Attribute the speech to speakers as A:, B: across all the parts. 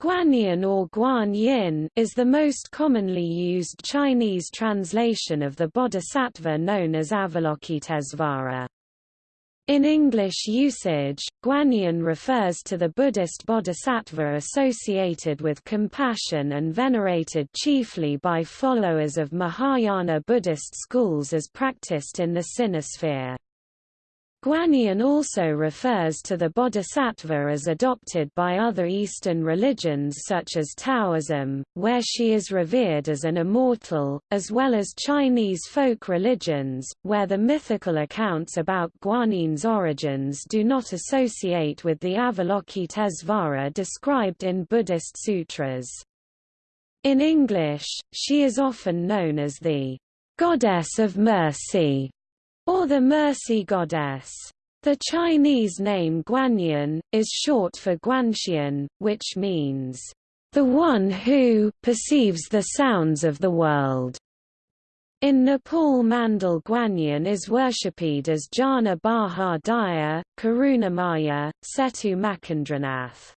A: Guanyin or Guanyin is the most commonly used Chinese translation of the bodhisattva known as Avalokitesvara. In English usage, Guanyin refers to the Buddhist bodhisattva associated with compassion and venerated chiefly by followers of Mahayana Buddhist schools as practiced in the sinosphere. Guanyin also refers to the bodhisattva as adopted by other Eastern religions such as Taoism, where she is revered as an immortal, as well as Chinese folk religions, where the mythical accounts about Guanyin's origins do not associate with the Avalokitesvara described in Buddhist sutras. In English, she is often known as the goddess of mercy or the Mercy Goddess. The Chinese name Guanyin, is short for Guanxian, which means, the one who perceives the sounds of the world. In Nepal Mandal Guanyin is worshipped as Jana Baha Daya, Karunamaya, Setu Makendranath.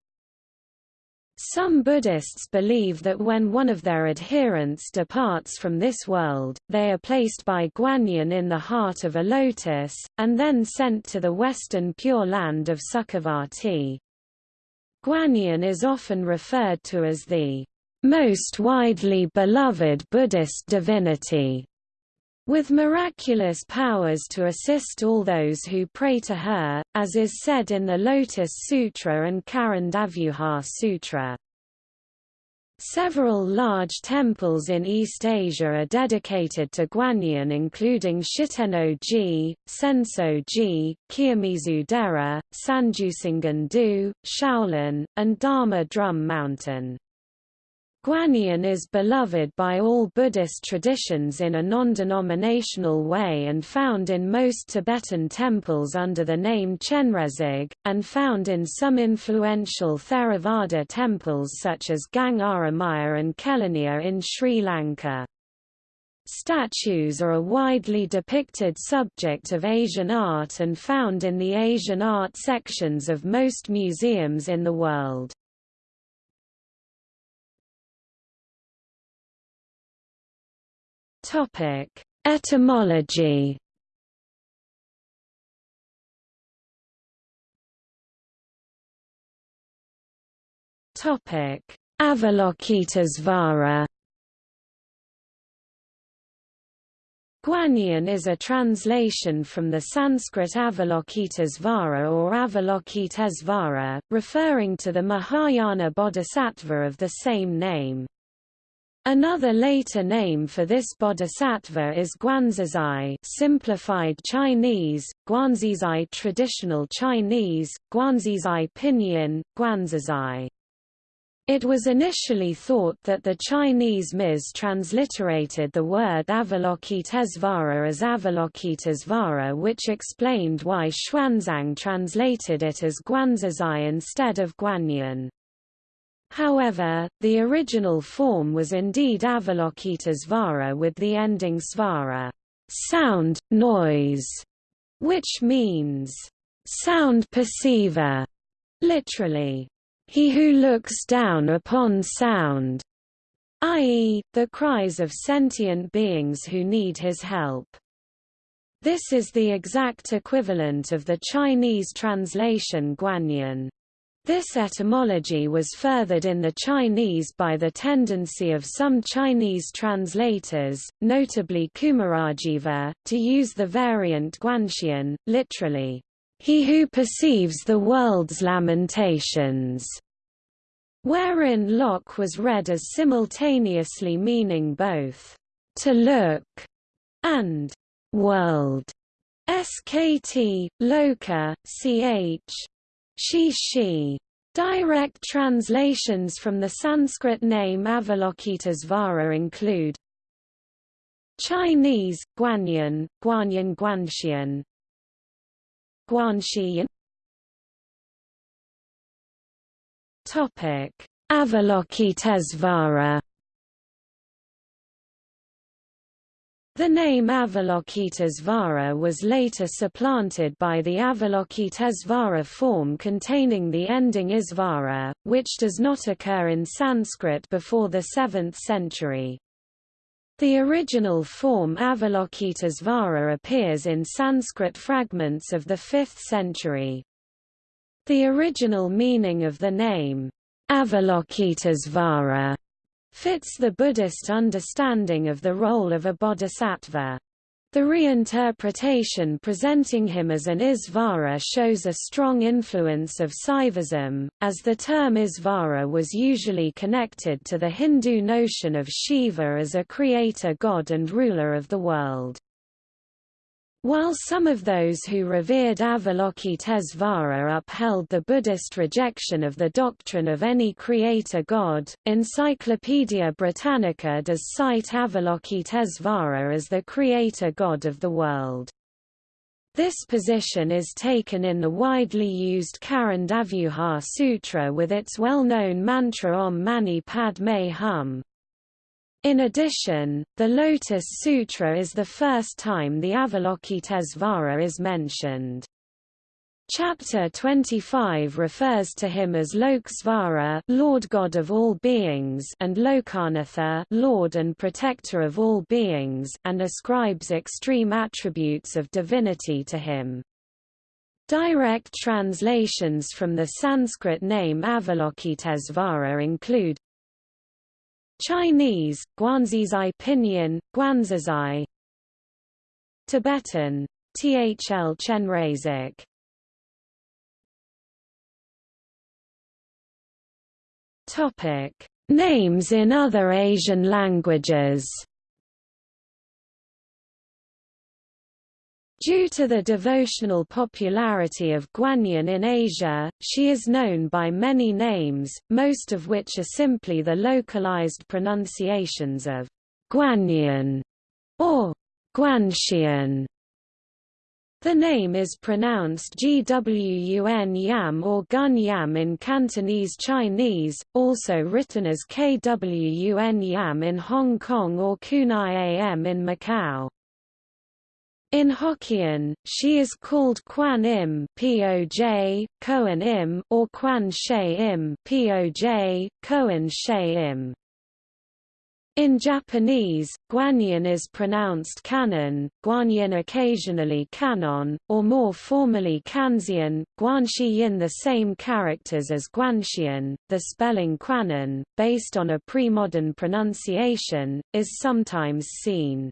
A: Some Buddhists believe that when one of their adherents departs from this world, they are placed by Guanyin in the heart of a lotus, and then sent to the western Pure Land of Sukhavati. Guanyin is often referred to as the most widely beloved Buddhist divinity, with miraculous powers to assist all those who pray to her, as is said in the Lotus Sutra and Karandavyuha Sutra. Several large temples in East Asia are dedicated to Guanyin including Shitenno-ji, Senso-ji, Kiyomizu-dera, Sanjusangen-do, Shaolin, and Dharma Drum Mountain. Guanyin is beloved by all Buddhist traditions in a non-denominational way and found in most Tibetan temples under the name Chenrezig, and found in some influential Theravada temples such as Gangaramaya and Kelaniya in Sri Lanka. Statues are a widely depicted subject of Asian art and found in the Asian art sections of most museums in the world.
B: Topic: Etymology. Topic: Avalokitesvara.
A: Guanyin is a translation from the Sanskrit Avalokitesvara or Avalokitesvara, referring to the Mahayana bodhisattva of the same name. Another later name for this bodhisattva is Guanzizai simplified Chinese, Guanzizai traditional Chinese, Guanzizai pinyin, Guanzizai. It was initially thought that the Chinese Mis transliterated the word Avalokitesvara as Avalokitesvara which explained why Xuanzang translated it as Guanzizai instead of Guanyin. However, the original form was indeed Avalokitesvara with the ending svara, sound, noise, which means sound perceiver, literally, he who looks down upon sound, i.e., the cries of sentient beings who need his help. This is the exact equivalent of the Chinese translation Guanyin. This etymology was furthered in the Chinese by the tendency of some Chinese translators, notably Kumarajiva, to use the variant Guanxian, literally, he who perceives the world's lamentations, wherein Locke was read as simultaneously meaning both to look and world. SKT, Loka, CH, she she. Direct translations from the Sanskrit name Avalokitesvara include Chinese, Guanyin, Guanyin Guanxian,
B: Guanxian
A: Topic: Avalokitesvara The name Avalokitesvara was later supplanted by the Avalokitesvara form containing the ending Isvara, which does not occur in Sanskrit before the 7th century. The original form Avalokitesvara appears in Sanskrit fragments of the 5th century. The original meaning of the name, Avalokitesvara, fits the Buddhist understanding of the role of a bodhisattva. The reinterpretation presenting him as an Isvara shows a strong influence of Saivism, as the term Isvara was usually connected to the Hindu notion of Shiva as a creator god and ruler of the world. While some of those who revered Avalokitesvara upheld the Buddhist rejection of the doctrine of any creator god, Encyclopaedia Britannica does cite Avalokitesvara as the creator god of the world. This position is taken in the widely used Karandavyuha Sutra with its well-known mantra Om Mani Padme Hum, in addition, the Lotus Sutra is the first time the Avalokitesvara is mentioned. Chapter 25 refers to him as Loksvara, Lord God of all beings, and Lokanatha, Lord and Protector of all beings, and ascribes extreme attributes of divinity to him. Direct translations from the Sanskrit name Avalokitesvara include Chinese, Guanzizai Pinyin, Guanzizai Tibetan, Thl
B: Chenrazik Topic: Names in other Asian languages
A: Due to the devotional popularity of Guanyin in Asia, she is known by many names, most of which are simply the localized pronunciations of Guanyin or Guanxian. The name is pronounced Gwun Yam or Gun Yam in Cantonese Chinese, also written as Kwun Yam in Hong Kong or Kunai Am in Macau. In Hokkien, she is called Quan Im (Poj), Koan Im, or Quan She Im (Poj), Koan She Im. In Japanese, Guanyin is pronounced Kannon, Guanyin occasionally Kannon, or more formally Kanzeon, Guanshiyin the same characters as Guanxian. The spelling Quanon, based on a pre-modern pronunciation, is sometimes seen.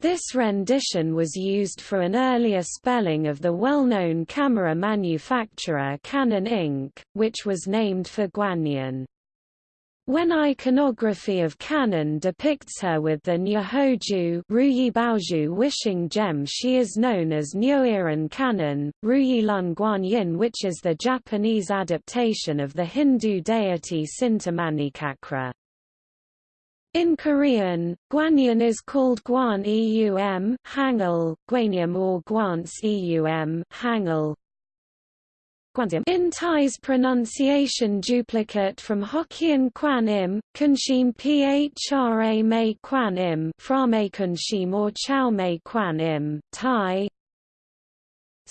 A: This rendition was used for an earlier spelling of the well-known camera manufacturer Canon Inc., which was named for Guanyin. When iconography of Kannon depicts her with the Nyohoju Ruyi Baoju wishing gem she is known as Nyoirin Kannon, Ruyilun Guanyin which is the Japanese adaptation of the Hindu deity Sintamani Kakra. In Korean, guanyin is called guan eum hangul, guanyum or guance eum hangul. In Thai's pronunciation duplicate from Hokkien kwan im, kunshim phra me kwan im, Phra frame kunshim or chow me kwan im, Thai,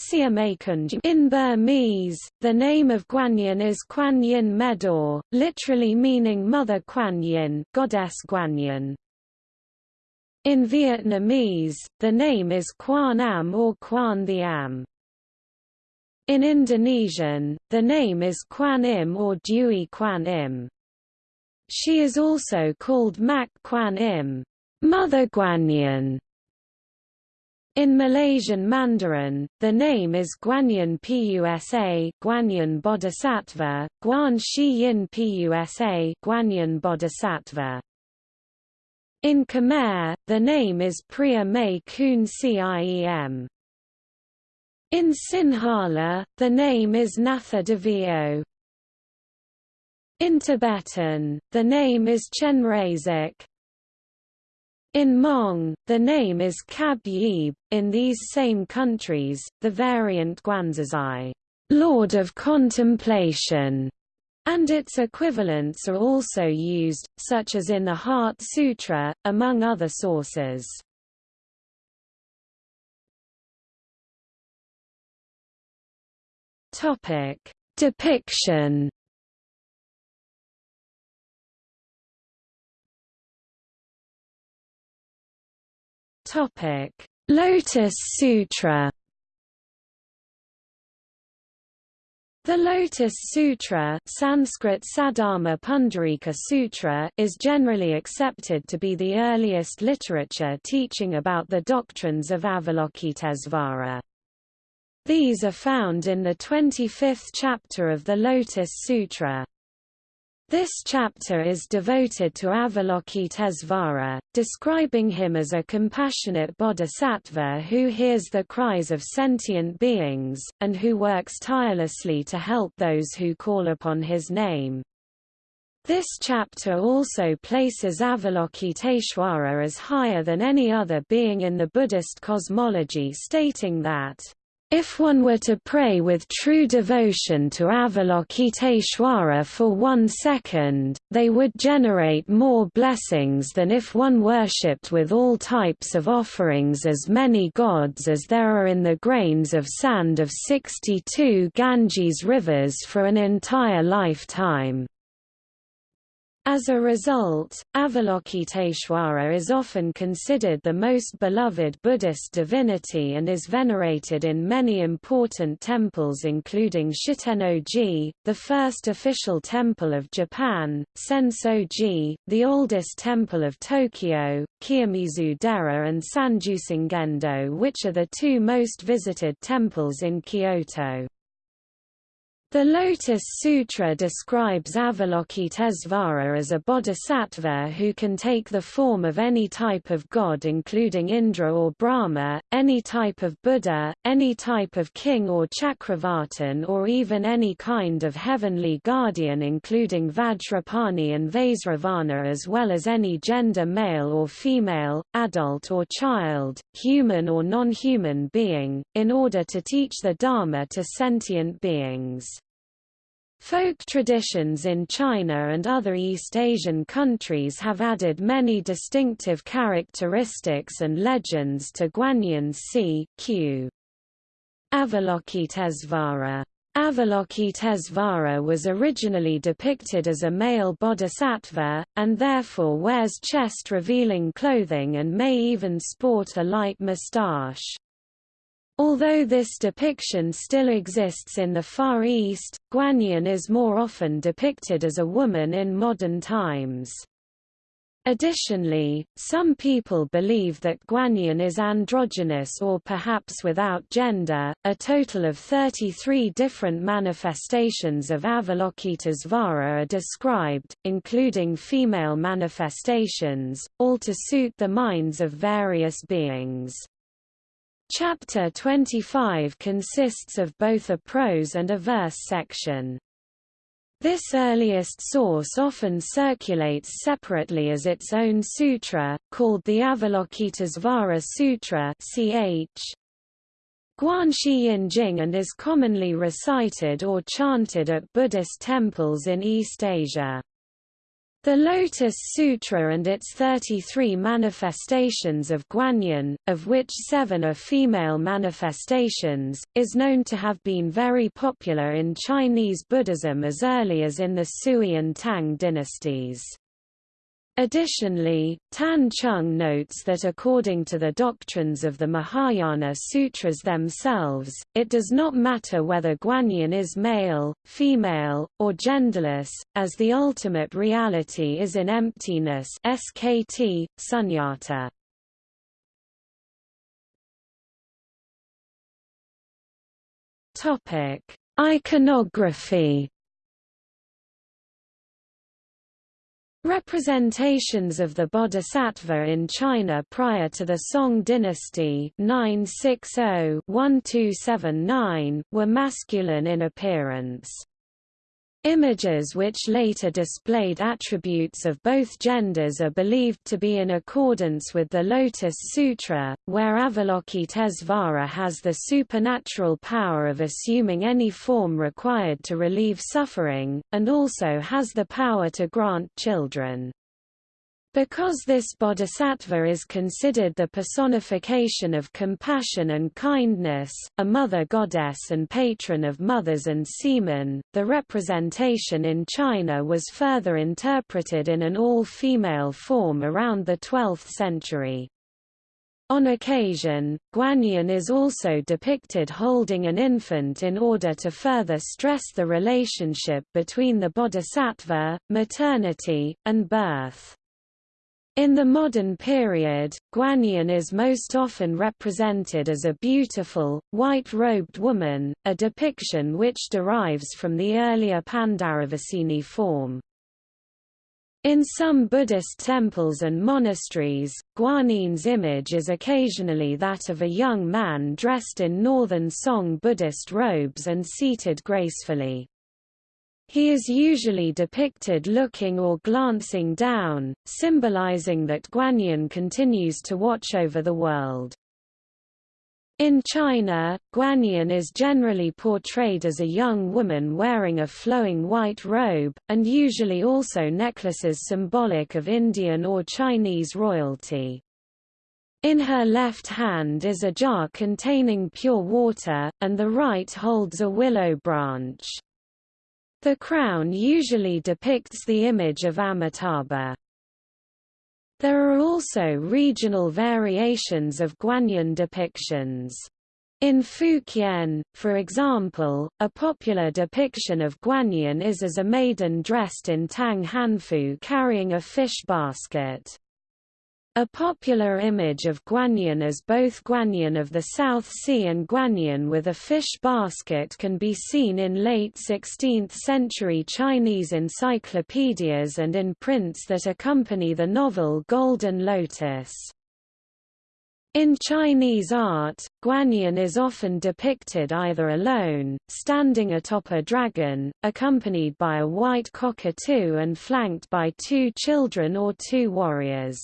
A: in Burmese, the name of Guanyin is Kuan Yin Medor, literally meaning Mother Guanyin, Goddess Guanyin. In Vietnamese, the name is Quan Am or Quan the Am. In Indonesian, the name is Quan Im or Dewi Quan Im. She is also called Mak Quan Im, Mother Guanyin, in Malaysian Mandarin, the name is Guanyin Pusa, Guanyin Bodhisattva, Guan Yin Pusa, Guanyin Bodhisattva. In Khmer, the name is Priya May Kun Ciem. In Sinhala, the name is Natha Devio. In Tibetan, the name is Chenrezig, in Hmong, the name is Kab Yib. In these same countries, the variant Guanzizai, Lord of Contemplation, and its equivalents are also used, such as in the Heart Sutra, among other
B: sources. Topic: Depiction Topic: Lotus Sutra.
A: The Lotus Sutra, Sanskrit Sadharma Pundarika Sutra, is generally accepted to be the earliest literature teaching about the doctrines of Avalokitesvara. These are found in the 25th chapter of the Lotus Sutra. This chapter is devoted to Avalokitesvara, describing him as a compassionate bodhisattva who hears the cries of sentient beings, and who works tirelessly to help those who call upon his name. This chapter also places Avalokiteshvara as higher than any other being in the Buddhist cosmology stating that if one were to pray with true devotion to Avalokiteshvara for one second, they would generate more blessings than if one worshipped with all types of offerings as many gods as there are in the grains of sand of 62 Ganges rivers for an entire lifetime. As a result, Avalokiteshvara is often considered the most beloved Buddhist divinity and is venerated in many important temples including shiten ji the first official temple of Japan, Senso-ji, the oldest temple of Tokyo, Kiyomizu-dera and Sanjusangendo which are the two most visited temples in Kyoto. The Lotus Sutra describes Avalokitesvara as a bodhisattva who can take the form of any type of god including Indra or Brahma, any type of Buddha, any type of king or Chakravartin or even any kind of heavenly guardian including Vajrapani and Vaisravana as well as any gender male or female, adult or child, human or non-human being, in order to teach the Dharma to sentient beings. Folk traditions in China and other East Asian countries have added many distinctive characteristics and legends to Guanyin c. q. Avalokitesvara. Avalokitesvara was originally depicted as a male bodhisattva, and therefore wears chest-revealing clothing and may even sport a light moustache. Although this depiction still exists in the Far East, Guanyin is more often depicted as a woman in modern times. Additionally, some people believe that Guanyin is androgynous or perhaps without gender. A total of 33 different manifestations of Avalokitesvara are described, including female manifestations, all to suit the minds of various beings. Chapter 25 consists of both a prose and a verse section. This earliest source often circulates separately as its own sutra, called the Avalokitesvara Sutra ch. Guanxi Yinjing and is commonly recited or chanted at Buddhist temples in East Asia. The Lotus Sutra and its 33 manifestations of Guanyin, of which seven are female manifestations, is known to have been very popular in Chinese Buddhism as early as in the Sui and Tang dynasties. Additionally, Tan Chung notes that according to the doctrines of the Mahayana sutras themselves, it does not matter whether Guanyin is male, female, or genderless, as the ultimate reality is in emptiness skt, sunyata.
B: Iconography
A: Representations of the Bodhisattva in China prior to the Song dynasty 960-1279 were masculine in appearance. Images which later displayed attributes of both genders are believed to be in accordance with the Lotus Sutra, where Avalokitesvara has the supernatural power of assuming any form required to relieve suffering, and also has the power to grant children. Because this bodhisattva is considered the personification of compassion and kindness, a mother goddess and patron of mothers and seamen, the representation in China was further interpreted in an all-female form around the 12th century. On occasion, Guanyin is also depicted holding an infant in order to further stress the relationship between the bodhisattva, maternity, and birth. In the modern period, Guanyin is most often represented as a beautiful, white-robed woman, a depiction which derives from the earlier Pandaravasini form. In some Buddhist temples and monasteries, Guanyin's image is occasionally that of a young man dressed in northern Song Buddhist robes and seated gracefully. He is usually depicted looking or glancing down, symbolizing that Guanyin continues to watch over the world. In China, Guanyin is generally portrayed as a young woman wearing a flowing white robe, and usually also necklaces symbolic of Indian or Chinese royalty. In her left hand is a jar containing pure water, and the right holds a willow branch. The crown usually depicts the image of Amitabha. There are also regional variations of Guanyin depictions. In Fukien, for example, a popular depiction of Guanyin is as a maiden dressed in Tang Hanfu carrying a fish basket. A popular image of Guanyin as both Guanyin of the South Sea and Guanyin with a fish basket can be seen in late 16th-century Chinese encyclopedias and in prints that accompany the novel Golden Lotus. In Chinese art, Guanyin is often depicted either alone, standing atop a dragon, accompanied by a white cockatoo and flanked by two children or two warriors.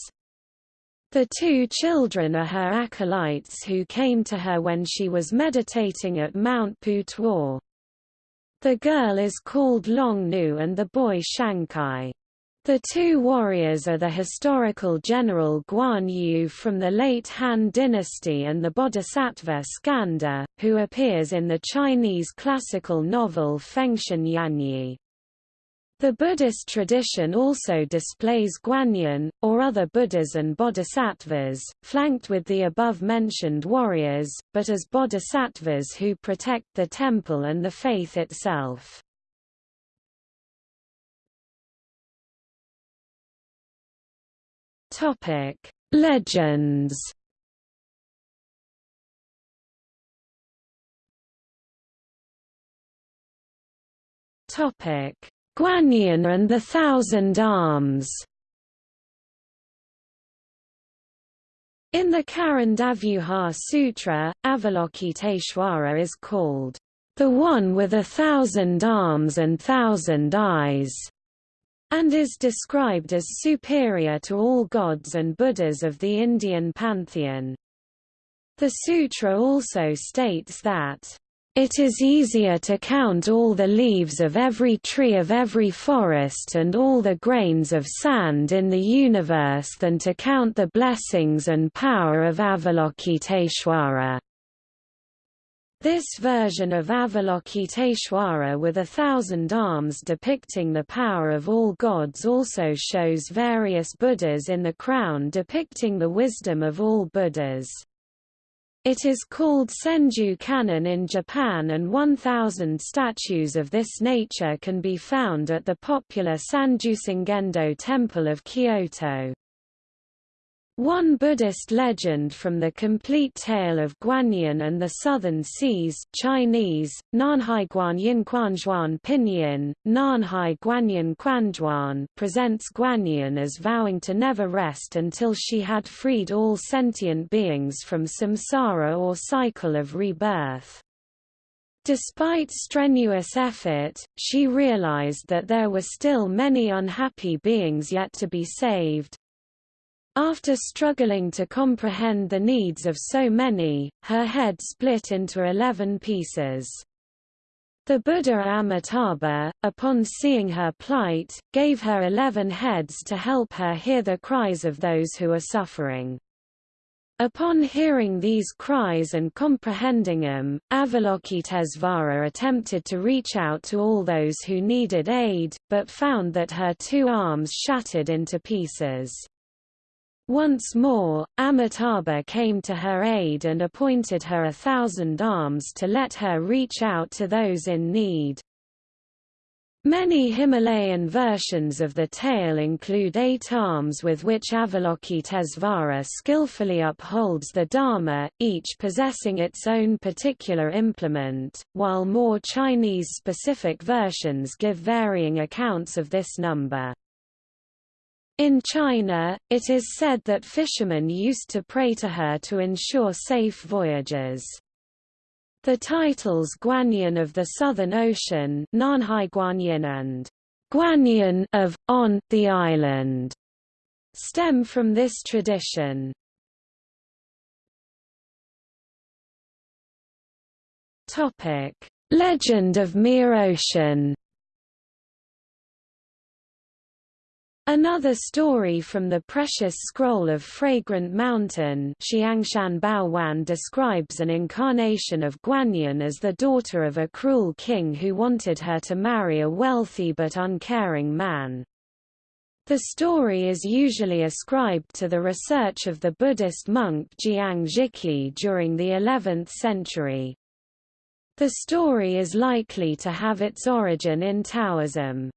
A: The two children are her acolytes who came to her when she was meditating at Mount Putuo. The girl is called Long Nu and the boy Shankai. The two warriors are the historical general Guan Yu from the late Han dynasty and the bodhisattva Skanda, who appears in the Chinese classical novel Fengshen Yanyi. The Buddhist tradition also displays Guanyin, or other Buddhas and bodhisattvas, flanked with the above-mentioned warriors, but as bodhisattvas who protect the temple and the faith itself.
B: Legends Topic: Guanyin and
A: the Thousand Arms. In the Karandavyuha Sutra, Avalokiteshvara is called the one with a thousand arms and thousand eyes, and is described as superior to all gods and Buddhas of the Indian pantheon. The sutra also states that it is easier to count all the leaves of every tree of every forest and all the grains of sand in the universe than to count the blessings and power of Avalokiteshvara. This version of Avalokiteshvara with a thousand arms depicting the power of all gods also shows various Buddhas in the crown depicting the wisdom of all Buddhas. It is called Senju Kannon in Japan and 1,000 statues of this nature can be found at the popular Sengendo Temple of Kyoto. One Buddhist legend from the complete tale of Guanyin and the Southern Seas Chinese, Nanhai Guanyin Quanzhuan Pinyin, Nanhai Guanyin Quanzhuan presents Guanyin as vowing to never rest until she had freed all sentient beings from samsara or cycle of rebirth. Despite strenuous effort, she realized that there were still many unhappy beings yet to be saved, after struggling to comprehend the needs of so many, her head split into eleven pieces. The Buddha Amitabha, upon seeing her plight, gave her eleven heads to help her hear the cries of those who are suffering. Upon hearing these cries and comprehending them, Avalokitesvara attempted to reach out to all those who needed aid, but found that her two arms shattered into pieces. Once more, Amitabha came to her aid and appointed her a thousand arms to let her reach out to those in need. Many Himalayan versions of the tale include eight arms with which Avalokitesvara skillfully upholds the Dharma, each possessing its own particular implement, while more Chinese-specific versions give varying accounts of this number. In China, it is said that fishermen used to pray to her to ensure safe voyages. The titles Guanyin of the Southern Ocean Nanhai Guanyin and Guanyin of, on, the island stem from this tradition. Legend of Miaoshan Another story from the precious scroll of Fragrant Mountain Xiangshan Baowan describes an incarnation of Guanyin as the daughter of a cruel king who wanted her to marry a wealthy but uncaring man. The story is usually ascribed to the research of the Buddhist monk Jiang Zhiqi during the 11th century. The story is likely to have its origin in Taoism.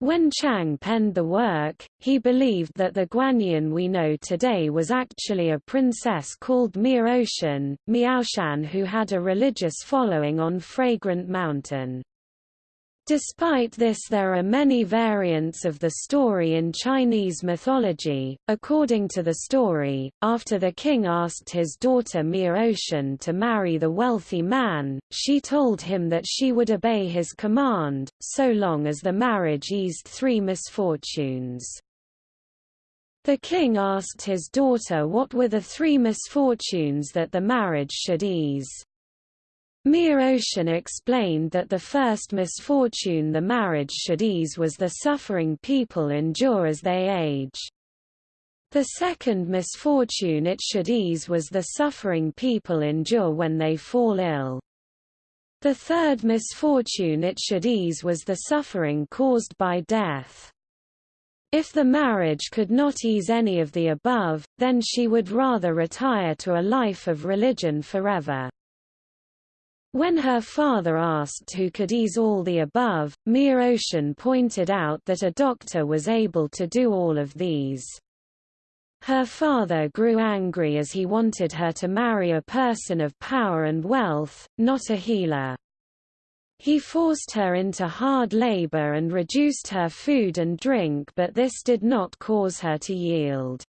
A: When Chang penned the work, he believed that the Guanyin we know today was actually a princess called Miaoshan, Miaoshan who had a religious following on Fragrant Mountain. Despite this there are many variants of the story in Chinese mythology. According to the story, after the king asked his daughter Miaotian to marry the wealthy man, she told him that she would obey his command, so long as the marriage eased three misfortunes. The king asked his daughter what were the three misfortunes that the marriage should ease. Miaoshan explained that the first misfortune the marriage should ease was the suffering people endure as they age. The second misfortune it should ease was the suffering people endure when they fall ill. The third misfortune it should ease was the suffering caused by death. If the marriage could not ease any of the above, then she would rather retire to a life of religion forever. When her father asked who could ease all the above, Miaoshan pointed out that a doctor was able to do all of these. Her father grew angry as he wanted her to marry a person of power and wealth, not a healer. He forced her into hard labor and reduced her food and drink but this did not cause her to yield.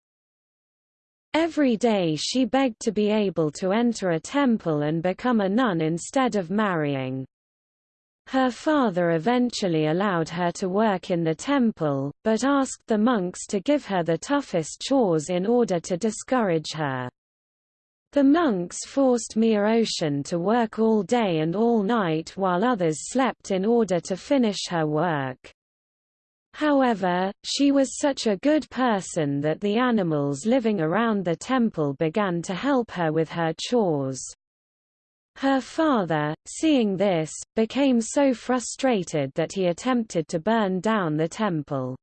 A: Every day she begged to be able to enter a temple and become a nun instead of marrying. Her father eventually allowed her to work in the temple, but asked the monks to give her the toughest chores in order to discourage her. The monks forced Miaoshan to work all day and all night while others slept in order to finish her work. However, she was such a good person that the animals living around the temple began to help her with her chores. Her father, seeing this, became so frustrated that he attempted to burn down the temple.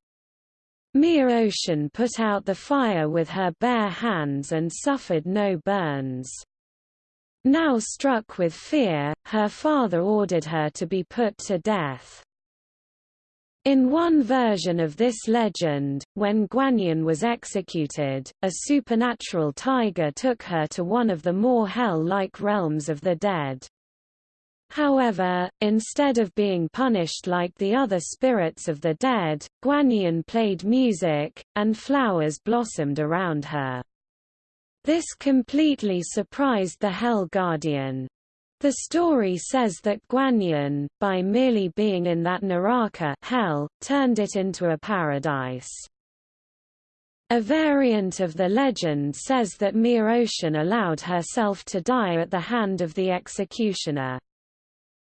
A: Miaoshan put out the fire with her bare hands and suffered no burns. Now struck with fear, her father ordered her to be put to death. In one version of this legend, when Guanyin was executed, a supernatural tiger took her to one of the more hell-like realms of the dead. However, instead of being punished like the other spirits of the dead, Guanyin played music, and flowers blossomed around her. This completely surprised the Hell Guardian. The story says that Guanyin, by merely being in that Naraka hell, turned it into a paradise. A variant of the legend says that Miaoshan allowed herself to die at the hand of the executioner.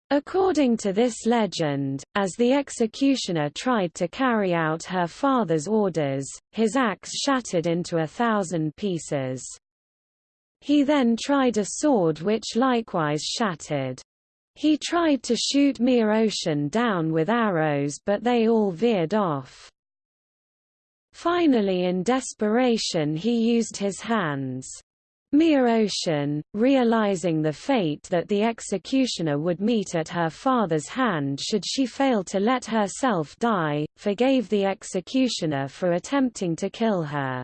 A: According to this legend, as the executioner tried to carry out her father's orders, his axe shattered into a thousand pieces. He then tried a sword which likewise shattered. He tried to shoot Miaoshan down with arrows but they all veered off. Finally in desperation he used his hands. Miaoshan, realizing the fate that the executioner would meet at her father's hand should she fail to let herself die, forgave the executioner for attempting to kill her.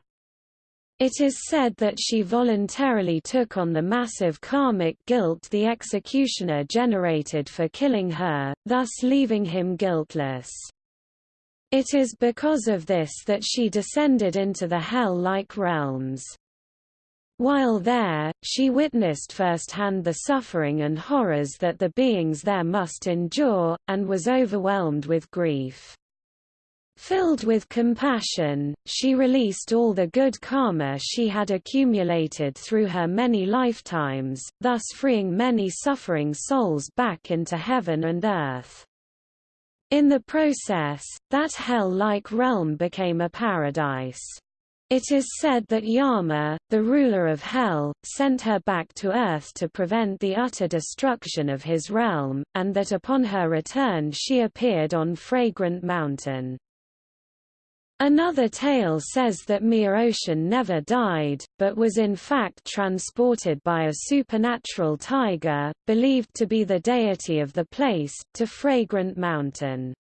A: It is said that she voluntarily took on the massive karmic guilt the executioner generated for killing her, thus leaving him guiltless. It is because of this that she descended into the hell-like realms. While there, she witnessed firsthand the suffering and horrors that the beings there must endure, and was overwhelmed with grief. Filled with compassion, she released all the good karma she had accumulated through her many lifetimes, thus freeing many suffering souls back into heaven and earth. In the process, that hell-like realm became a paradise. It is said that Yama, the ruler of hell, sent her back to earth to prevent the utter destruction of his realm, and that upon her return she appeared on Fragrant Mountain. Another tale says that Miaoshan never died, but was in fact transported by a supernatural tiger, believed to be the deity of the place, to Fragrant Mountain.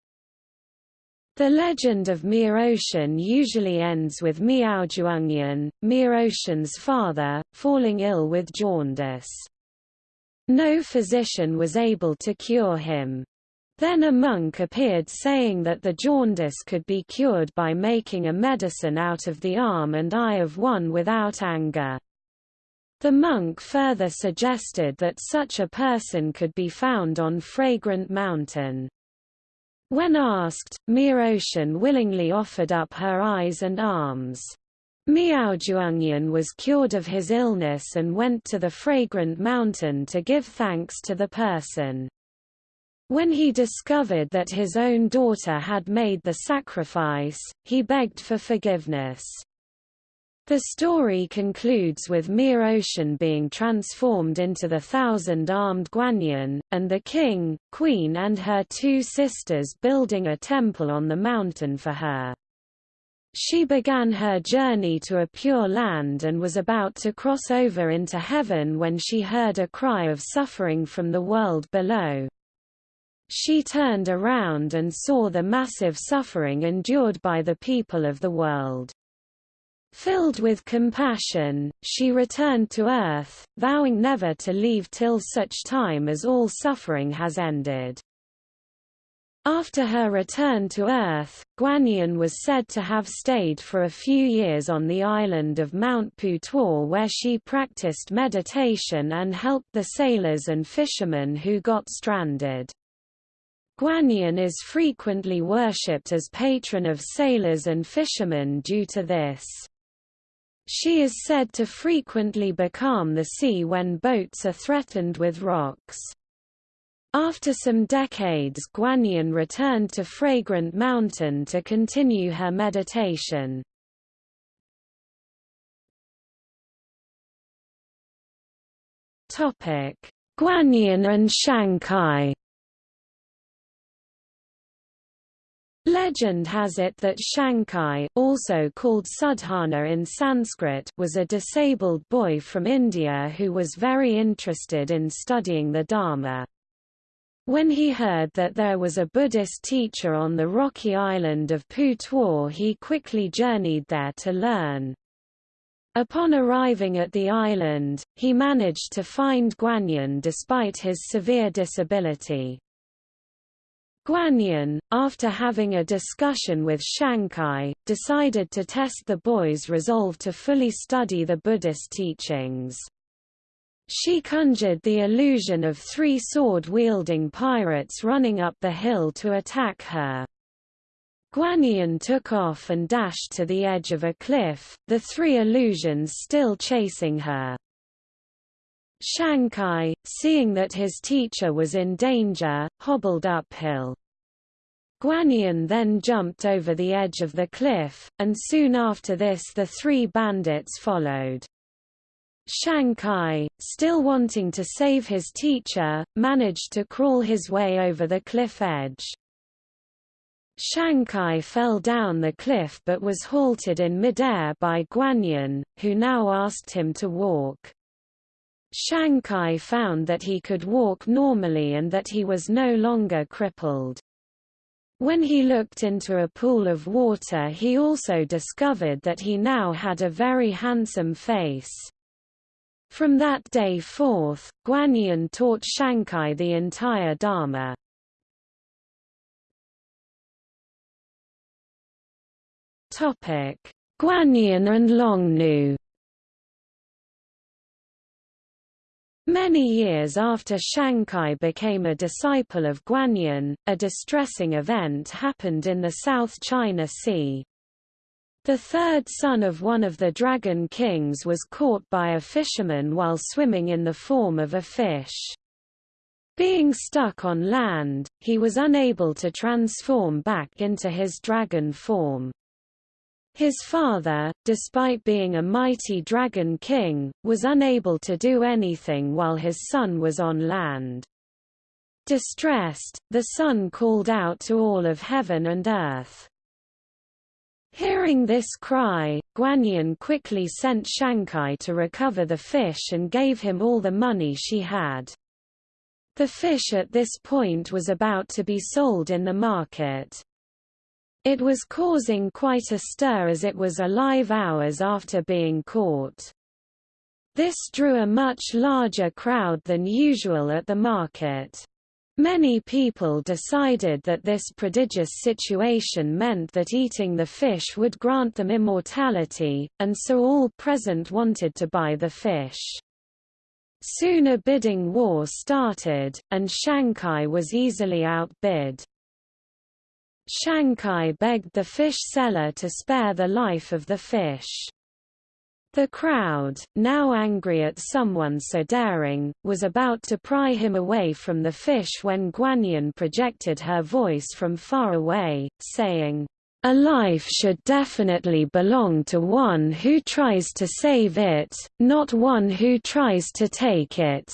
A: The legend of Miaoshan usually ends with Miaozhuangyan, Miaoshan's father, falling ill with jaundice. No physician was able to cure him. Then a monk appeared saying that the jaundice could be cured by making a medicine out of the arm and eye of one without anger. The monk further suggested that such a person could be found on Fragrant Mountain. When asked, Miaoshan willingly offered up her eyes and arms. Miaozhuangyan was cured of his illness and went to the Fragrant Mountain to give thanks to the person. When he discovered that his own daughter had made the sacrifice, he begged for forgiveness. The story concludes with Miaoshan being transformed into the thousand-armed Guanyin, and the king, queen and her two sisters building a temple on the mountain for her. She began her journey to a pure land and was about to cross over into heaven when she heard a cry of suffering from the world below. She turned around and saw the massive suffering endured by the people of the world. Filled with compassion, she returned to earth, vowing never to leave till such time as all suffering has ended. After her return to Earth, Guanyin was said to have stayed for a few years on the island of Mount Putuo where she practiced meditation and helped the sailors and fishermen who got stranded. Guanyin is frequently worshipped as patron of sailors and fishermen due to this. She is said to frequently becalm the sea when boats are threatened with rocks. After some decades Guanyin returned to Fragrant Mountain to continue her meditation.
B: Guanyin and Shanghai
A: Legend has it that Shankai, also called Sudhana in Sanskrit, was a disabled boy from India who was very interested in studying the Dharma. When he heard that there was a Buddhist teacher on the rocky island of Putuo he quickly journeyed there to learn. Upon arriving at the island, he managed to find Guanyin despite his severe disability. Guanyin, after having a discussion with Shankai, decided to test the boy's resolve to fully study the Buddhist teachings. She conjured the illusion of three sword-wielding pirates running up the hill to attack her. Guanyin took off and dashed to the edge of a cliff, the three illusions still chasing her. Shankai, seeing that his teacher was in danger, hobbled uphill. Guanyin then jumped over the edge of the cliff, and soon after this the three bandits followed. Shankai, still wanting to save his teacher, managed to crawl his way over the cliff edge. Shankai fell down the cliff but was halted in midair by Guanyin, who now asked him to walk. Shankai found that he could walk normally and that he was no longer crippled. When he looked into a pool of water he also discovered that he now had a very handsome face. From that day forth, Guanyin taught Shankai the entire
B: Dharma. Guanyin and Longnu
A: Many years after Shankai became a disciple of Guanyin, a distressing event happened in the South China Sea. The third son of one of the Dragon Kings was caught by a fisherman while swimming in the form of a fish. Being stuck on land, he was unable to transform back into his dragon form. His father, despite being a mighty dragon king, was unable to do anything while his son was on land. Distressed, the son called out to all of heaven and earth. Hearing this cry, Guanyin quickly sent Shankai to recover the fish and gave him all the money she had. The fish at this point was about to be sold in the market. It was causing quite a stir as it was alive hours after being caught. This drew a much larger crowd than usual at the market. Many people decided that this prodigious situation meant that eating the fish would grant them immortality, and so all present wanted to buy the fish. Soon a bidding war started, and Shankai was easily outbid. Shankai begged the fish seller to spare the life of the fish. The crowd, now angry at someone so daring, was about to pry him away from the fish when Guanyin projected her voice from far away, saying, A life should definitely belong to one who tries to save it, not one who tries to take it.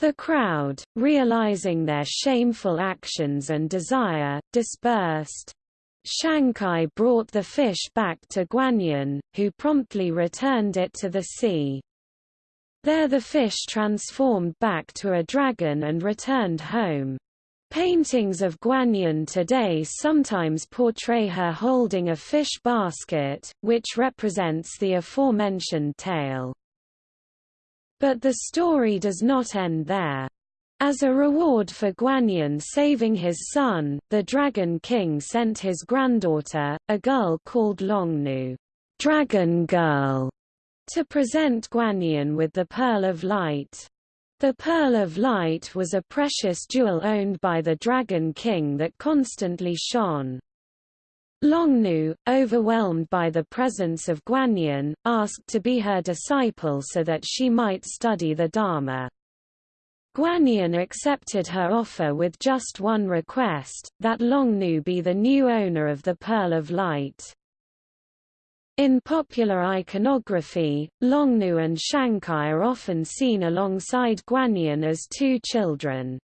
A: The crowd, realizing their shameful actions and desire, dispersed. Shankai brought the fish back to Guanyin, who promptly returned it to the sea. There the fish transformed back to a dragon and returned home. Paintings of Guanyin today sometimes portray her holding a fish basket, which represents the aforementioned tale. But the story does not end there. As a reward for Guanyin saving his son, the Dragon King sent his granddaughter, a girl called Longnu, Dragon Girl, to present Guanyin with the Pearl of Light. The Pearl of Light was a precious jewel owned by the Dragon King that constantly shone. Longnu, overwhelmed by the presence of Guanyin, asked to be her disciple so that she might study the Dharma. Guanyin accepted her offer with just one request, that Longnu be the new owner of the Pearl of Light. In popular iconography, Longnu and Shankai are often seen alongside Guanyin as two children.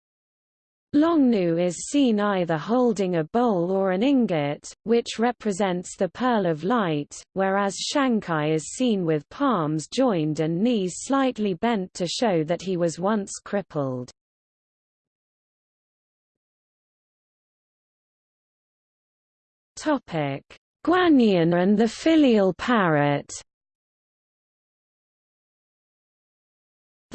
A: Longnu is seen either holding a bowl or an ingot, which represents the pearl of light, whereas Shankai is seen with palms joined and knees slightly bent to show that he was once crippled.
B: Guanyin and the filial parrot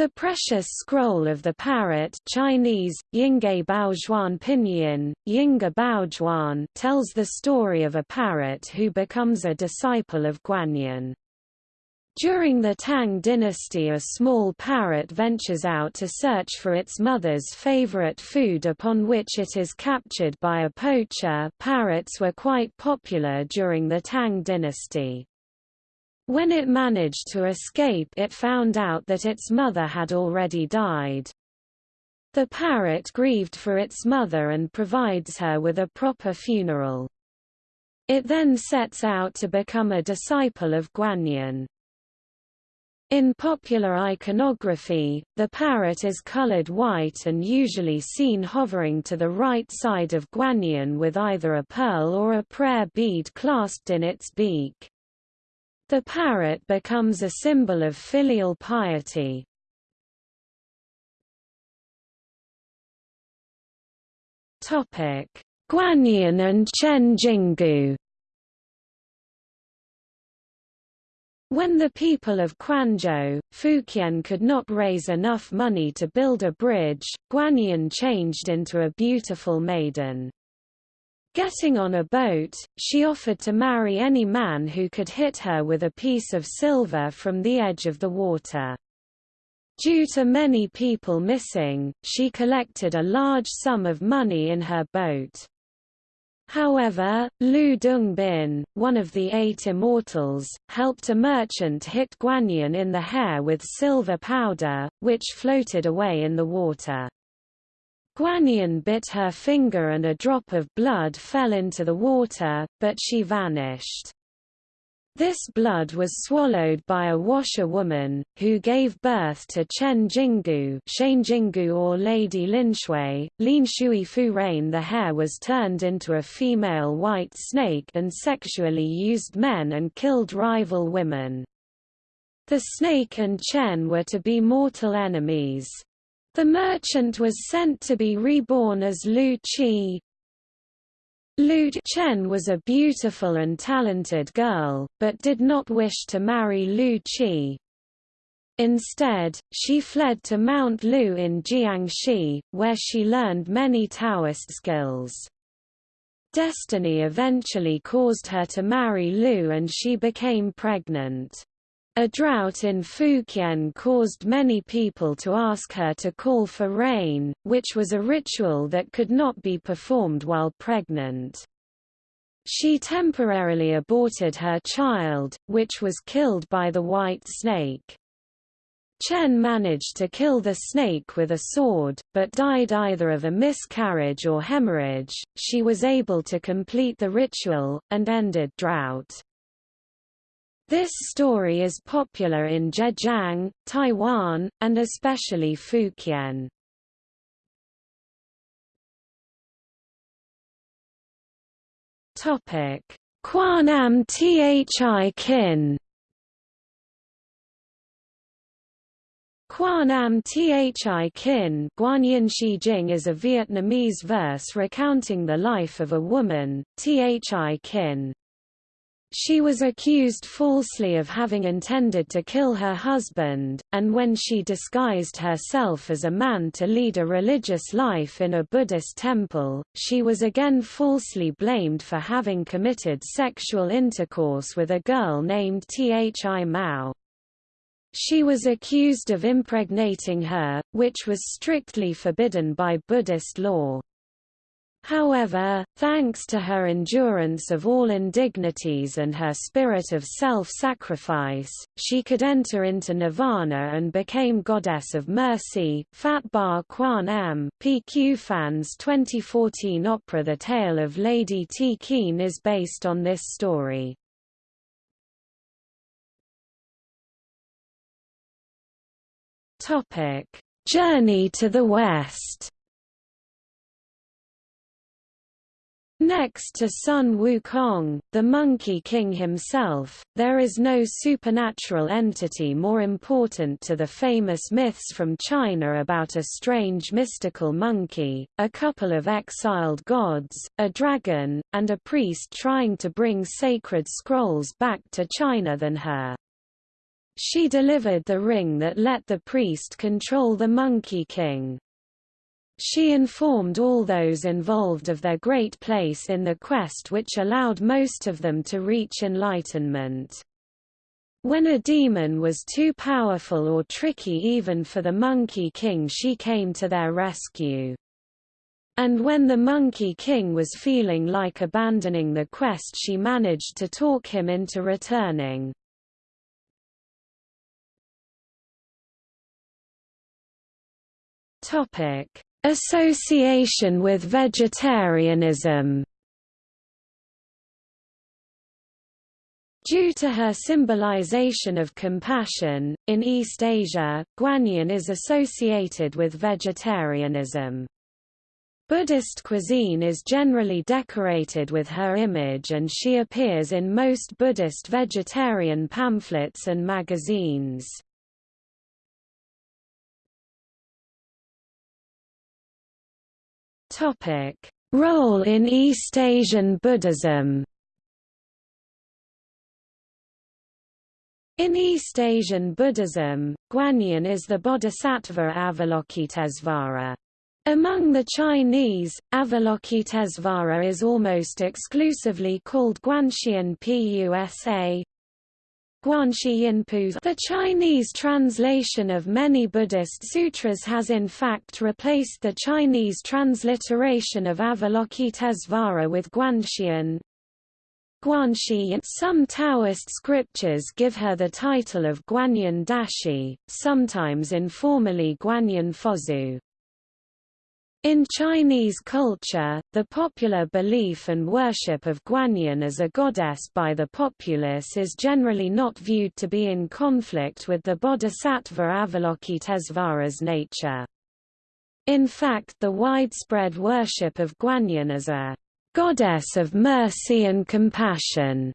A: The precious scroll of the parrot Chinese, Yingge Baojuan Pinyin, Yinga Baojuan tells the story of a parrot who becomes a disciple of Guanyin. During the Tang dynasty a small parrot ventures out to search for its mother's favorite food upon which it is captured by a poacher parrots were quite popular during the Tang dynasty. When it managed to escape it found out that its mother had already died. The parrot grieved for its mother and provides her with a proper funeral. It then sets out to become a disciple of Guanyin. In popular iconography, the parrot is colored white and usually seen hovering to the right side of Guanyin with either a pearl or a prayer bead clasped in its beak. The parrot becomes a
B: symbol of filial piety. Topic: Guanyin and Chen Jingu.
A: When the people of Quanzhou, Fukien could not raise enough money to build a bridge, Guanyin changed into a beautiful maiden. Getting on a boat, she offered to marry any man who could hit her with a piece of silver from the edge of the water. Due to many people missing, she collected a large sum of money in her boat. However, Lu Dongbin, one of the eight immortals, helped a merchant hit Guanyin in the hair with silver powder, which floated away in the water. Guanyin bit her finger and a drop of blood fell into the water, but she vanished. This blood was swallowed by a washerwoman, who gave birth to Chen Jingu, Jingu or Lady Linshui. Lin Shui Fu Rain The hair was turned into a female white snake and sexually used men and killed rival women. The snake and Chen were to be mortal enemies. The merchant was sent to be reborn as Lu Qi. Lu Chen was a beautiful and talented girl, but did not wish to marry Lu Qi. Instead, she fled to Mount Lu in Jiangxi, where she learned many Taoist skills. Destiny eventually caused her to marry Lu and she became pregnant. A drought in Fukien caused many people to ask her to call for rain, which was a ritual that could not be performed while pregnant. She temporarily aborted her child, which was killed by the white snake. Chen managed to kill the snake with a sword, but died either of a miscarriage or hemorrhage. She was able to complete the ritual, and ended drought. This story is popular in Zhejiang, Taiwan, and especially Fukien.
B: Topic: Quanam Thi Kin.
A: Quanam Thi Kin Guanyin is a Vietnamese verse recounting the life of a woman, Thi Kin. She was accused falsely of having intended to kill her husband, and when she disguised herself as a man to lead a religious life in a Buddhist temple, she was again falsely blamed for having committed sexual intercourse with a girl named Thi Mao. She was accused of impregnating her, which was strictly forbidden by Buddhist law. However, thanks to her endurance of all indignities and her spirit of self-sacrifice, she could enter into nirvana and became goddess of mercy. Fatbar Kwan M. PQ Phan's 2014 opera The Tale of Lady T. Keen is based on this story.
B: Topic: Journey to the West.
A: Next to Sun Wukong, the Monkey King himself, there is no supernatural entity more important to the famous myths from China about a strange mystical monkey, a couple of exiled gods, a dragon, and a priest trying to bring sacred scrolls back to China than her. She delivered the ring that let the priest control the Monkey King she informed all those involved of their great place in the quest which allowed most of them to reach enlightenment. When a demon was too powerful or tricky even for the Monkey King she came to their rescue. And when the Monkey King was feeling like abandoning the quest she managed to talk him into returning.
B: Topic
A: Association with vegetarianism Due to her symbolization of compassion, in East Asia, Guanyin is associated with vegetarianism. Buddhist cuisine is generally decorated with her image and she appears in most Buddhist vegetarian pamphlets and magazines.
B: Topic: Role in East Asian Buddhism. In East Asian
A: Buddhism, Guanyin is the bodhisattva Avalokitesvara. Among the Chinese, Avalokitesvara is almost exclusively called Guanshiyin Pusa, Guanxi Yinpu The Chinese translation of many Buddhist sutras has in fact replaced the Chinese transliteration of Avalokitesvara with Guanshiyin. Guanxi Some Taoist scriptures give her the title of Guanyin Dashi, sometimes informally Guanyin Fozu. In Chinese culture, the popular belief and worship of Guanyin as a goddess by the populace is generally not viewed to be in conflict with the bodhisattva Avalokitesvara's nature. In fact the widespread worship of Guanyin as a goddess of mercy and compassion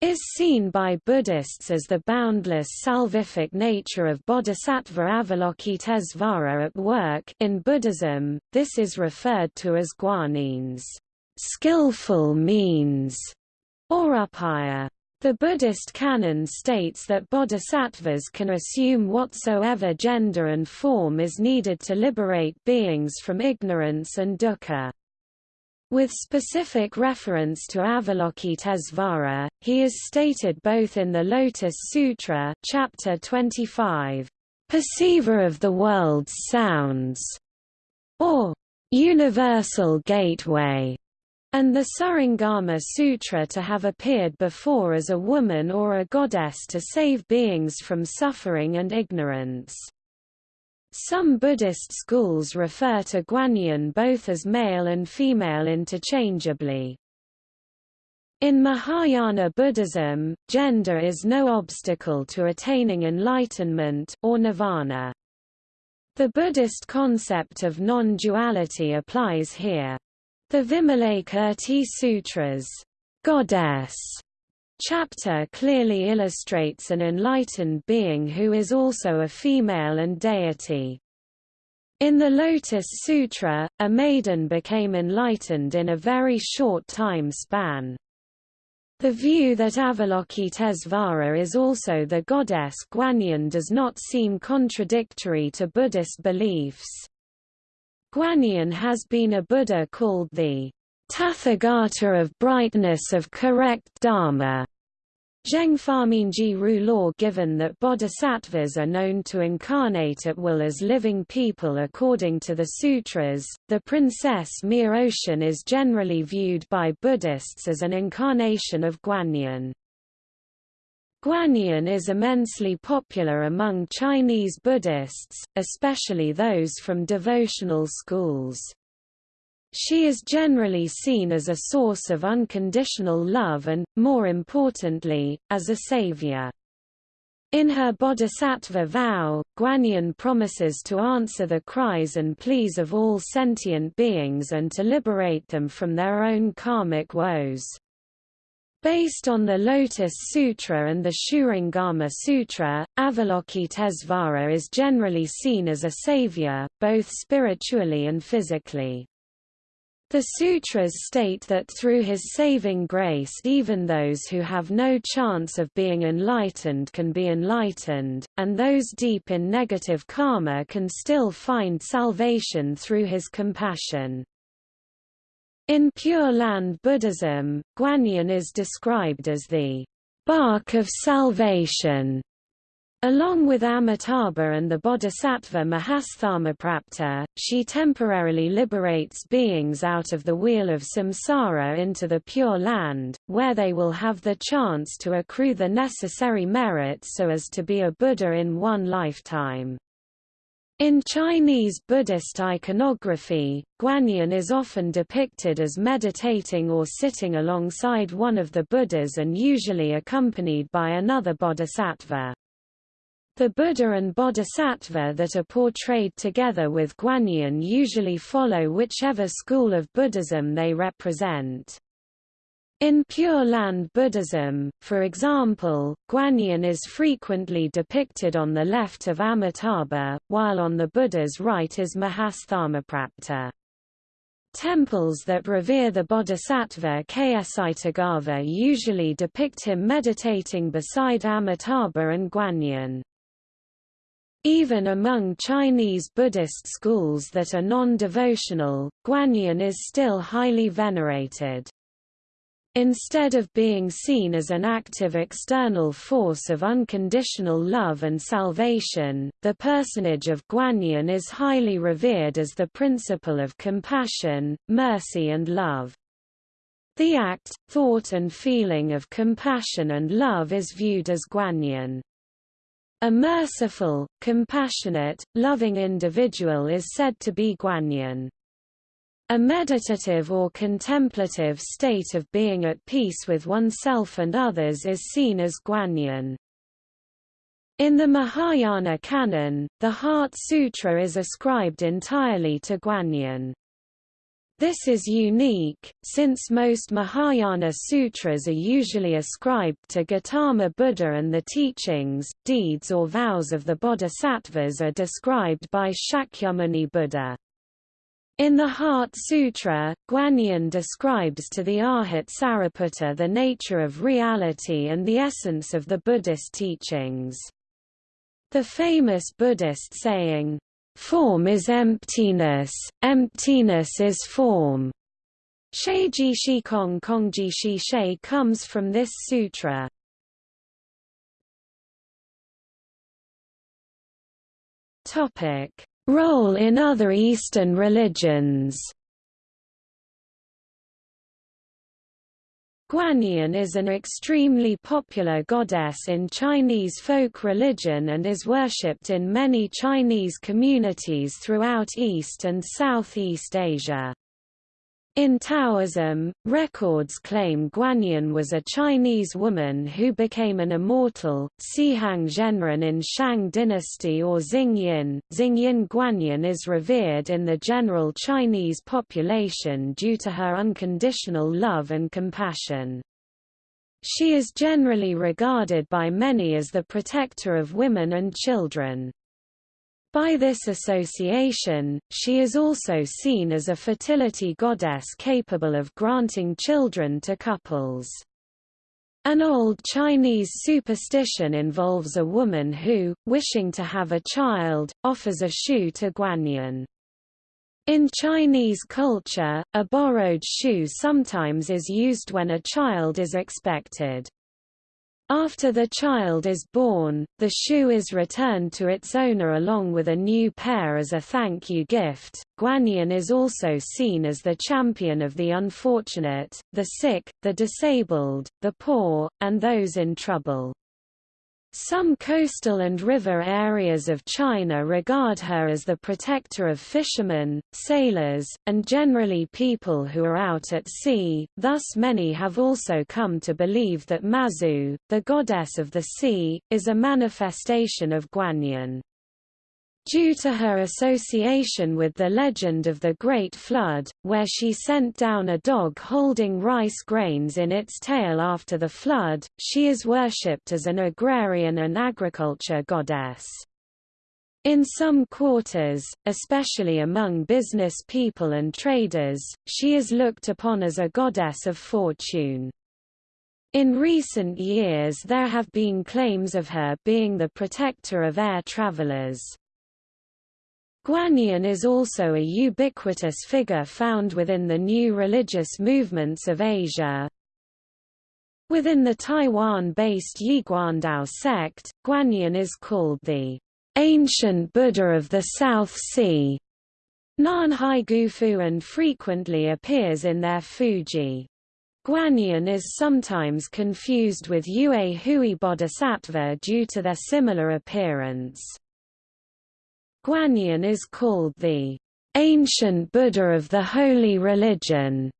A: is seen by Buddhists as the boundless salvific nature of Bodhisattva Avalokitesvara at work in Buddhism, this is referred to as guanins, skillful means, or upaya. The Buddhist canon states that bodhisattvas can assume whatsoever gender and form is needed to liberate beings from ignorance and dukkha. With specific reference to Avalokitesvara, he is stated both in the Lotus Sutra chapter 25, "...perceiver of the world's sounds", or "...universal gateway", and the Surangama Sutra to have appeared before as a woman or a goddess to save beings from suffering and ignorance. Some Buddhist schools refer to Guanyin both as male and female interchangeably. In Mahayana Buddhism, gender is no obstacle to attaining enlightenment or nirvana. The Buddhist concept of non-duality applies here. The Vimalakirti Sutras, goddess, chapter clearly illustrates an enlightened being who is also a female and deity. In the Lotus Sutra, a maiden became enlightened in a very short time span. The view that Avalokitesvara is also the goddess Guanyin does not seem contradictory to Buddhist beliefs. Guanyin has been a Buddha called the Tathagata of brightness of correct Dharma. Ji Ru law given that bodhisattvas are known to incarnate at will as living people according to the sutras, the princess Miaoshan is generally viewed by Buddhists as an incarnation of Guanyin. Guanyin is immensely popular among Chinese Buddhists, especially those from devotional schools. She is generally seen as a source of unconditional love and, more importantly, as a savior. In her Bodhisattva vow, Guanyin promises to answer the cries and pleas of all sentient beings and to liberate them from their own karmic woes. Based on the Lotus Sutra and the Shurangama Sutra, Avalokitesvara is generally seen as a savior, both spiritually and physically. The sutras state that through his saving grace even those who have no chance of being enlightened can be enlightened, and those deep in negative karma can still find salvation through his compassion. In Pure Land Buddhism, Guanyin is described as the bark of salvation Along with Amitabha and the bodhisattva Mahasthamaprapta, she temporarily liberates beings out of the wheel of samsara into the Pure Land, where they will have the chance to accrue the necessary merits so as to be a Buddha in one lifetime. In Chinese Buddhist iconography, Guanyin is often depicted as meditating or sitting alongside one of the Buddhas and usually accompanied by another bodhisattva. The Buddha and Bodhisattva that are portrayed together with Guanyin usually follow whichever school of Buddhism they represent. In Pure Land Buddhism, for example, Guanyin is frequently depicted on the left of Amitabha, while on the Buddha's right is Mahasthamaprapta. Temples that revere the bodhisattva Ksitigarbha usually depict him meditating beside Amitabha and Guanyin. Even among Chinese Buddhist schools that are non-devotional, Guanyin is still highly venerated. Instead of being seen as an active external force of unconditional love and salvation, the personage of Guanyin is highly revered as the principle of compassion, mercy and love. The act, thought and feeling of compassion and love is viewed as Guanyin. A merciful, compassionate, loving individual is said to be Guanyin. A meditative or contemplative state of being at peace with oneself and others is seen as Guanyin. In the Mahayana canon, the Heart Sutra is ascribed entirely to Guanyin. This is unique, since most Mahayana sutras are usually ascribed to Gautama Buddha and the teachings, deeds or vows of the bodhisattvas are described by Shakyamuni Buddha. In the Heart Sutra, Guanyin describes to the Arhat Sariputta the nature of reality and the essence of the Buddhist teachings. The famous Buddhist saying, Form is emptiness, emptiness is form. Sheiji Shikong Kongji Shi She comes from this sutra.
B: Topic: Role in other Eastern religions.
A: Guanyin is an extremely popular goddess in Chinese folk religion and is worshipped in many Chinese communities throughout East and Southeast Asia. In Taoism, records claim Guanyin was a Chinese woman who became an immortal, Cihang Zhenren in Shang dynasty or Xingyin. Xingyin Guanyin is revered in the general Chinese population due to her unconditional love and compassion. She is generally regarded by many as the protector of women and children. By this association, she is also seen as a fertility goddess capable of granting children to couples. An old Chinese superstition involves a woman who, wishing to have a child, offers a shoe to Guanyin. In Chinese culture, a borrowed shoe sometimes is used when a child is expected. After the child is born, the shoe is returned to its owner along with a new pair as a thank you gift. Guanyin is also seen as the champion of the unfortunate, the sick, the disabled, the poor, and those in trouble. Some coastal and river areas of China regard her as the protector of fishermen, sailors, and generally people who are out at sea, thus many have also come to believe that Mazu, the goddess of the sea, is a manifestation of Guanyin due to her association with the legend of the Great Flood, where she sent down a dog holding rice grains in its tail after the flood, she is worshipped as an agrarian and agriculture goddess. In some quarters, especially among business people and traders, she is looked upon as a goddess of fortune. In recent years there have been claims of her being the protector of air travelers. Guanyin is also a ubiquitous figure found within the new religious movements of Asia. Within the Taiwan-based Yiguandao sect, Guanyin is called the ancient Buddha of the South Sea. Nanhai Gufo and frequently appears in their Fuji. Guanyin is sometimes confused with Yue Hui Bodhisattva due to their similar appearance. Guanyin is called the ancient Buddha of the holy religion.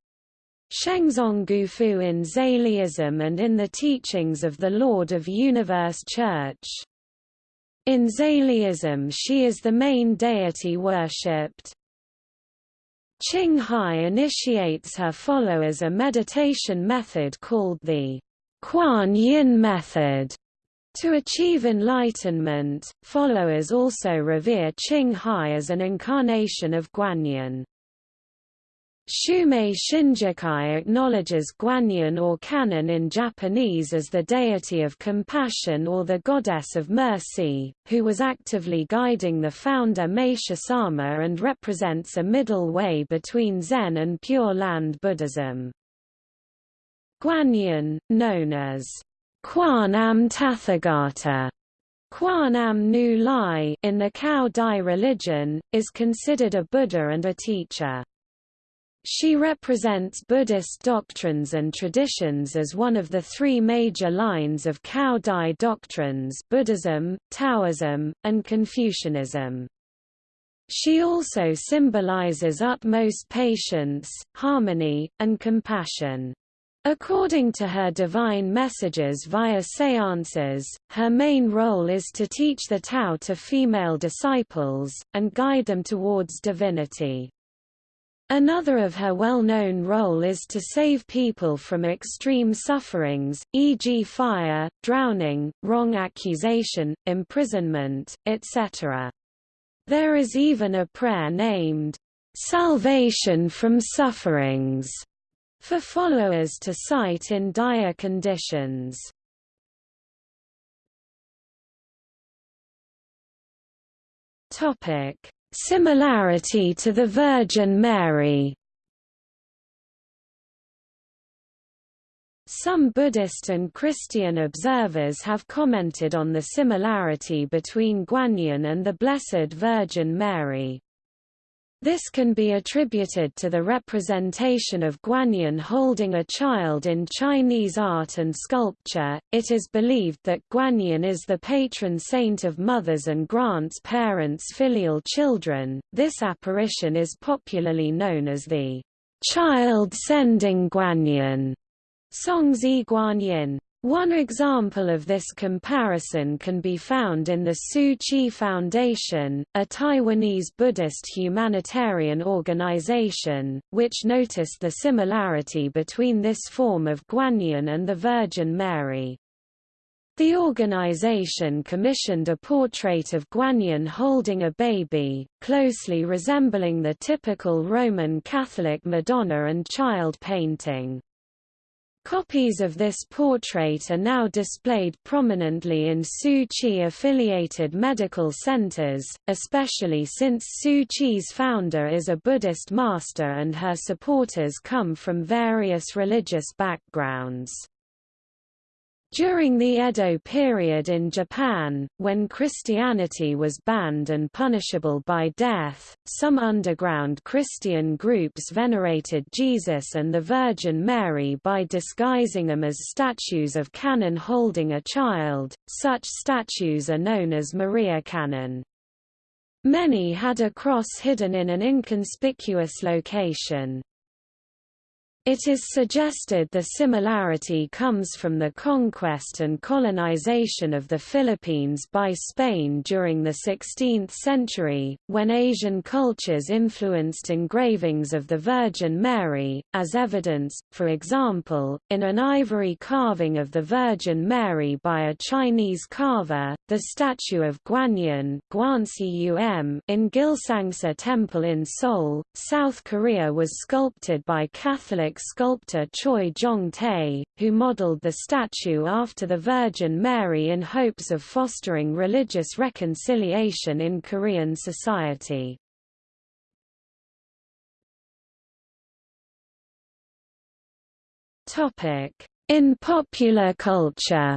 A: Shenzong Gufu in Zaliism and in the teachings of the Lord of Universe Church. In Zaliism she is the main deity worshipped. Ching Hai initiates her followers a meditation method called the Kuan Yin method, to achieve enlightenment, followers also revere Ching Hai as an incarnation of Guanyin. Shumei Shinjikai acknowledges Guanyin or Kannon in Japanese as the deity of compassion or the goddess of mercy, who was actively guiding the founder Meishu-sama and represents a middle way between Zen and Pure Land Buddhism. Guanyin, known as Quanam Tathagata Quanam Nu Lai in the Cao Dai religion, is considered a Buddha and a teacher. She represents Buddhist doctrines and traditions as one of the three major lines of Cao Dai doctrines Buddhism, Taoism, and Confucianism. She also symbolizes utmost patience, harmony, and compassion. According to her divine messages via seances, her main role is to teach the Tao to female disciples, and guide them towards divinity. Another of her well-known role is to save people from extreme sufferings, e.g. fire, drowning, wrong accusation, imprisonment, etc. There is even a prayer named, "'Salvation from Sufferings' for followers to sight in
B: dire conditions. Topic: Similarity to the Virgin Mary.
A: Some Buddhist and Christian observers have commented on the similarity between Guanyin and the Blessed Virgin Mary. This can be attributed to the representation of Guanyin holding a child in Chinese art and sculpture. It is believed that Guanyin is the patron saint of mothers and grants parents filial children. This apparition is popularly known as the child sending Guanyin, Songzi Guanyin. One example of this comparison can be found in the Tzu Chi Foundation, a Taiwanese Buddhist humanitarian organization, which noticed the similarity between this form of Guanyin and the Virgin Mary. The organization commissioned a portrait of Guanyin holding a baby, closely resembling the typical Roman Catholic Madonna and child painting. Copies of this portrait are now displayed prominently in Tzu Chi affiliated medical centers, especially since Tzu Chi's founder is a Buddhist master and her supporters come from various religious backgrounds. During the Edo period in Japan, when Christianity was banned and punishable by death, some underground Christian groups venerated Jesus and the Virgin Mary by disguising them as statues of Kannon holding a child. Such statues are known as Maria Kannon. Many had a cross hidden in an inconspicuous location. It is suggested the similarity comes from the conquest and colonization of the Philippines by Spain during the 16th century, when Asian cultures influenced engravings of the Virgin Mary, as evidence, for example, in an ivory carving of the Virgin Mary by a Chinese carver, the statue of Guanyin in Gilsangsa Temple in Seoul, South Korea was sculpted by Catholic sculptor Choi Jong-tae, who modeled the statue after the Virgin Mary in hopes of fostering religious reconciliation in Korean society. In popular culture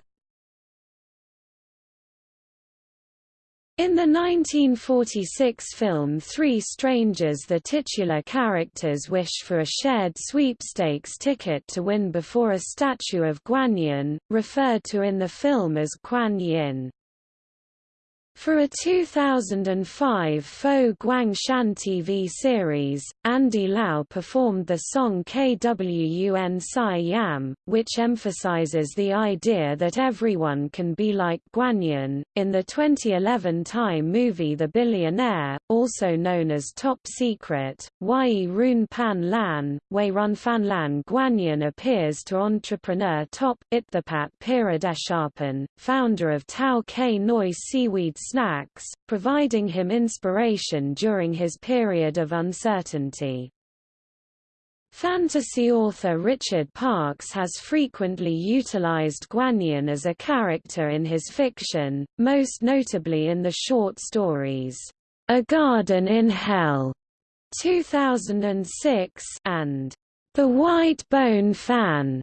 A: In the 1946 film Three Strangers the titular characters wish for a shared sweepstakes ticket to win before a statue of Guanyin, referred to in the film as Guan Yin. For a 2005 Fo Guangshan TV series, Andy Lau performed the song KWUN Sai Yam, which emphasizes the idea that everyone can be like Guanyin. In the 2011 Thai movie The Billionaire, also known as Top Secret, Wai Run Pan Lan, Wei Run Fan Lan Guanyin appears to entrepreneur Top Itthapat Piradesharpan, founder of Tao Kae Noi Seaweed snacks, providing him inspiration during his period of uncertainty. Fantasy author Richard Parks has frequently utilized Guanyin as a character in his fiction, most notably in the short stories, A Garden in Hell 2006 and The White Bone Fan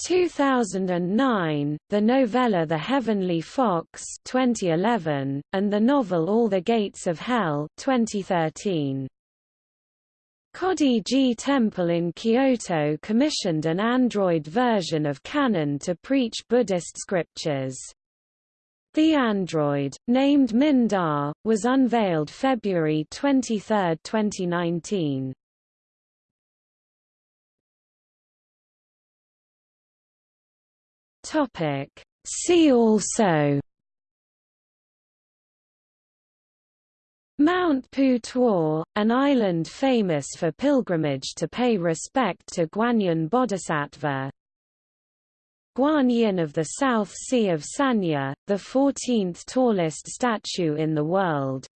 A: 2009, the novella The Heavenly Fox 2011, and the novel All the Gates of Hell 2013. Kodai-ji Temple in Kyoto commissioned an Android version of Kannon to preach Buddhist scriptures. The android, named Mindar, was unveiled February 23, 2019.
B: Topic. See also
A: Mount Putuo, an island famous for pilgrimage to pay respect to Guanyin Bodhisattva. Guanyin of the South Sea of Sanya, the 14th tallest statue in the world.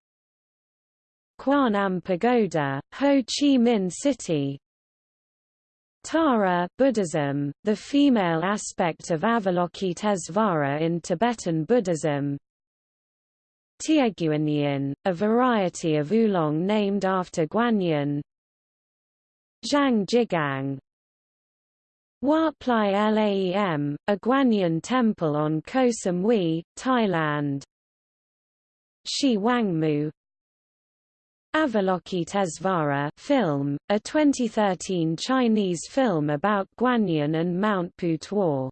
A: Quan Am Pagoda, Ho Chi Minh City, Tara Buddhism, the female aspect of Avalokitesvara in Tibetan Buddhism Tieguanyin, a variety of oolong named after Guanyin Zhang Jigang Wat Plai Laem, a Guanyin temple on Koh Samui, Thailand Shi Wangmu, Avalokitesvara film, a 2013 Chinese film about Guanyin and Mount Putuo.